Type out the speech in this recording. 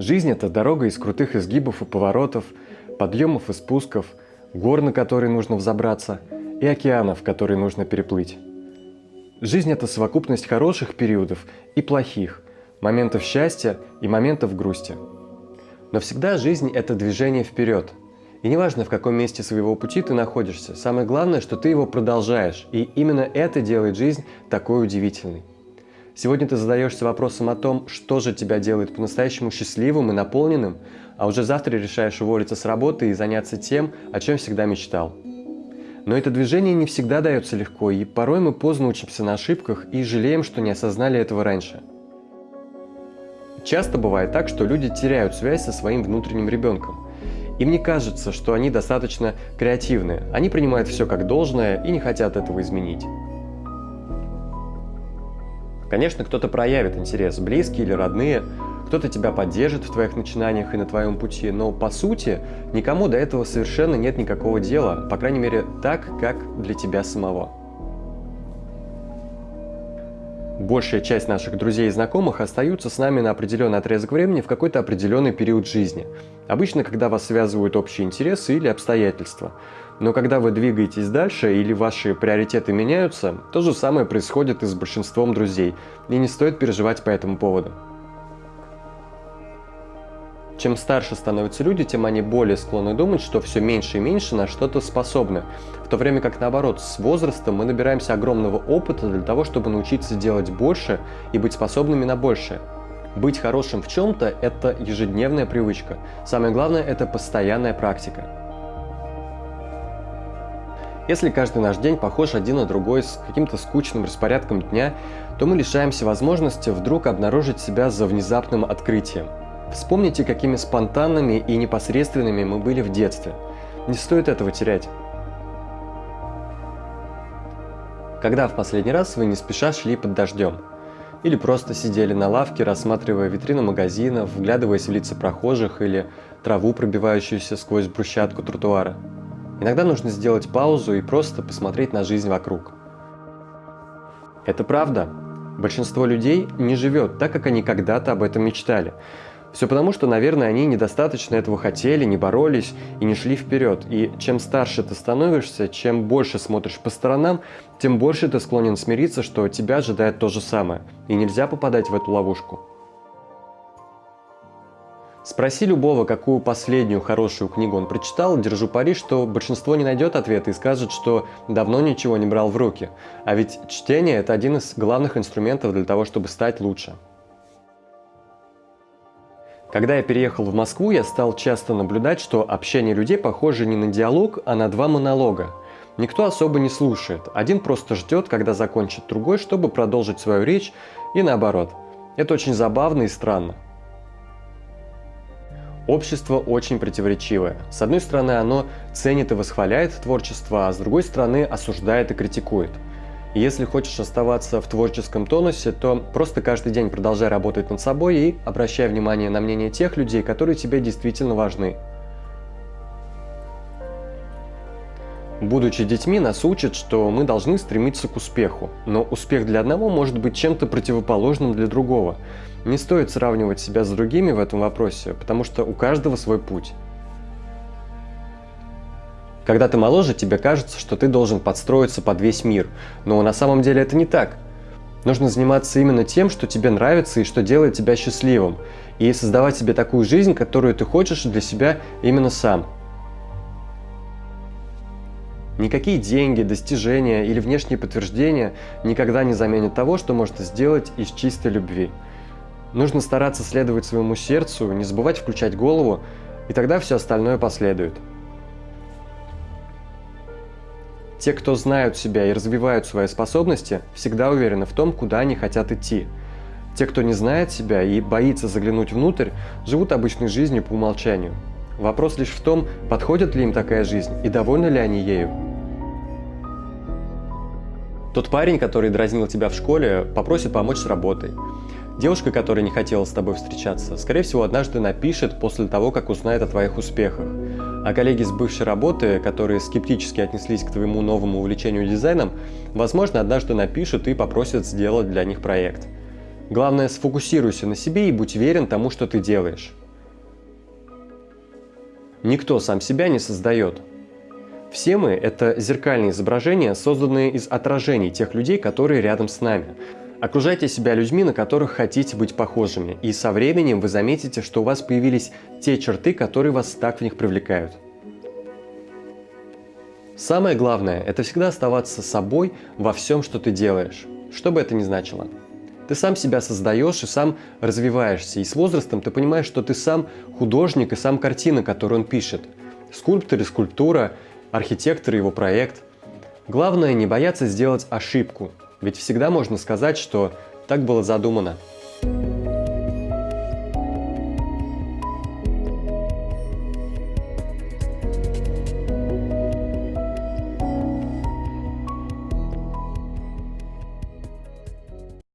Жизнь – это дорога из крутых изгибов и поворотов, подъемов и спусков, гор, на которые нужно взобраться, и океанов, которые нужно переплыть. Жизнь – это совокупность хороших периодов и плохих, моментов счастья и моментов грусти. Но всегда жизнь – это движение вперед. И неважно, в каком месте своего пути ты находишься, самое главное, что ты его продолжаешь, и именно это делает жизнь такой удивительной. Сегодня ты задаешься вопросом о том, что же тебя делает по-настоящему счастливым и наполненным, а уже завтра решаешь уволиться с работы и заняться тем, о чем всегда мечтал. Но это движение не всегда дается легко, и порой мы поздно учимся на ошибках и жалеем, что не осознали этого раньше. Часто бывает так, что люди теряют связь со своим внутренним ребенком. Им не кажется, что они достаточно креативны, они принимают все как должное и не хотят этого изменить. Конечно, кто-то проявит интерес, близкие или родные, кто-то тебя поддержит в твоих начинаниях и на твоем пути, но по сути никому до этого совершенно нет никакого дела, по крайней мере так, как для тебя самого. Большая часть наших друзей и знакомых остаются с нами на определенный отрезок времени в какой-то определенный период жизни. Обычно, когда вас связывают общие интересы или обстоятельства. Но когда вы двигаетесь дальше или ваши приоритеты меняются, то же самое происходит и с большинством друзей, и не стоит переживать по этому поводу. Чем старше становятся люди, тем они более склонны думать, что все меньше и меньше на что-то способны, в то время как наоборот, с возрастом мы набираемся огромного опыта для того, чтобы научиться делать больше и быть способными на большее. Быть хорошим в чем-то – это ежедневная привычка. Самое главное – это постоянная практика. Если каждый наш день похож один на другой с каким-то скучным распорядком дня, то мы лишаемся возможности вдруг обнаружить себя за внезапным открытием. Вспомните, какими спонтанными и непосредственными мы были в детстве. Не стоит этого терять. Когда в последний раз вы не спеша шли под дождем? Или просто сидели на лавке, рассматривая витрину магазинов, вглядываясь в лица прохожих или траву, пробивающуюся сквозь брусчатку тротуара? Иногда нужно сделать паузу и просто посмотреть на жизнь вокруг. Это правда. Большинство людей не живет так, как они когда-то об этом мечтали. Все потому, что, наверное, они недостаточно этого хотели, не боролись и не шли вперед. И чем старше ты становишься, чем больше смотришь по сторонам, тем больше ты склонен смириться, что тебя ожидает то же самое. И нельзя попадать в эту ловушку. Спроси любого, какую последнюю хорошую книгу он прочитал, держу пари, что большинство не найдет ответа и скажет, что давно ничего не брал в руки. А ведь чтение – это один из главных инструментов для того, чтобы стать лучше. Когда я переехал в Москву, я стал часто наблюдать, что общение людей похоже не на диалог, а на два монолога. Никто особо не слушает, один просто ждет, когда закончит другой, чтобы продолжить свою речь, и наоборот. Это очень забавно и странно. Общество очень противоречивое. С одной стороны, оно ценит и восхваляет творчество, а с другой стороны, осуждает и критикует. Если хочешь оставаться в творческом тонусе, то просто каждый день продолжай работать над собой и обращай внимание на мнение тех людей, которые тебе действительно важны. Будучи детьми, нас учат, что мы должны стремиться к успеху, но успех для одного может быть чем-то противоположным для другого. Не стоит сравнивать себя с другими в этом вопросе, потому что у каждого свой путь. Когда ты моложе, тебе кажется, что ты должен подстроиться под весь мир, но на самом деле это не так. Нужно заниматься именно тем, что тебе нравится и что делает тебя счастливым, и создавать себе такую жизнь, которую ты хочешь для себя именно сам. Никакие деньги, достижения или внешние подтверждения никогда не заменят того, что можно сделать из чистой любви. Нужно стараться следовать своему сердцу, не забывать включать голову, и тогда все остальное последует. Те, кто знают себя и развивают свои способности, всегда уверены в том, куда они хотят идти. Те, кто не знает себя и боится заглянуть внутрь, живут обычной жизнью по умолчанию. Вопрос лишь в том, подходит ли им такая жизнь и довольны ли они ею. Тот парень, который дразнил тебя в школе, попросит помочь с работой. Девушка, которая не хотела с тобой встречаться, скорее всего, однажды напишет после того, как узнает о твоих успехах. А коллеги с бывшей работы, которые скептически отнеслись к твоему новому увлечению дизайном, возможно, однажды напишут и попросят сделать для них проект. Главное, сфокусируйся на себе и будь верен тому, что ты делаешь. Никто сам себя не создает. Все мы – это зеркальные изображения, созданные из отражений тех людей, которые рядом с нами. Окружайте себя людьми, на которых хотите быть похожими, и со временем вы заметите, что у вас появились те черты, которые вас так в них привлекают. Самое главное – это всегда оставаться собой во всем, что ты делаешь, что бы это ни значило. Ты сам себя создаешь и сам развиваешься, и с возрастом ты понимаешь, что ты сам художник и сам картина, которую он пишет. Скульптор и скульптура, архитектор и его проект. Главное не бояться сделать ошибку, ведь всегда можно сказать, что так было задумано.